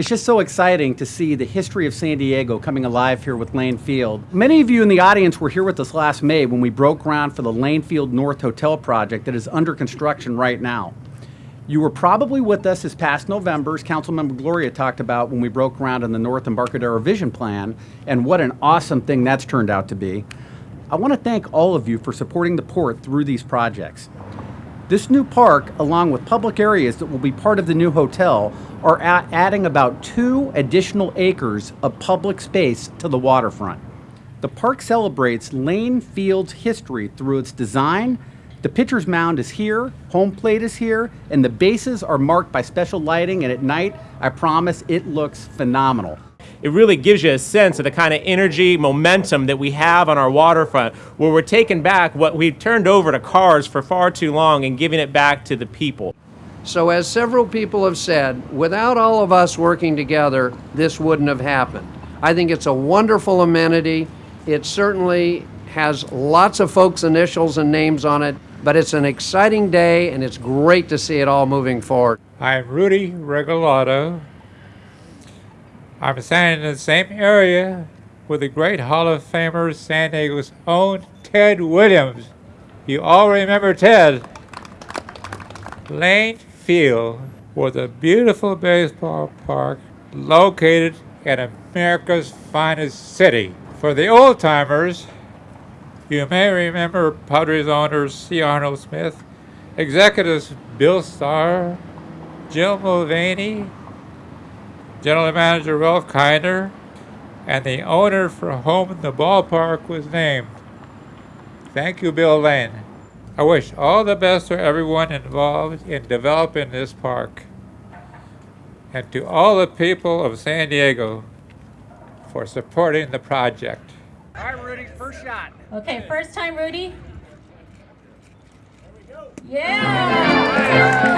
It's just so exciting to see the history of San Diego coming alive here with Lane Field. Many of you in the audience were here with us last May when we broke ground for the Lane Field North Hotel project that is under construction right now. You were probably with us this past November, as Councilmember Gloria talked about when we broke ground on the North Embarcadero Vision Plan, and what an awesome thing that's turned out to be. I want to thank all of you for supporting the port through these projects. This new park, along with public areas that will be part of the new hotel, are adding about two additional acres of public space to the waterfront. The park celebrates Lane Field's history through its design. The pitcher's mound is here, home plate is here, and the bases are marked by special lighting. And at night, I promise it looks phenomenal. It really gives you a sense of the kind of energy, momentum that we have on our waterfront, where we're taking back what we've turned over to cars for far too long and giving it back to the people. So, as several people have said, without all of us working together, this wouldn't have happened. I think it's a wonderful amenity. It certainly has lots of folks' initials and names on it, but it's an exciting day and it's great to see it all moving forward. I'm Rudy Regalado. I'm standing in the same area with the great Hall of Famer San Diego's own Ted Williams. You all remember Ted. Lane Field was a beautiful baseball park located in America's finest city. For the old timers, you may remember Padres owner C. Arnold Smith, executives Bill Starr, Jill Mulvaney, General Manager Ralph Kiner, and the owner for whom the ballpark was named. Thank you, Bill Lane. I wish all the best to everyone involved in developing this park, and to all the people of San Diego for supporting the project. All right, Rudy, first shot. Okay, first time, Rudy. Yeah.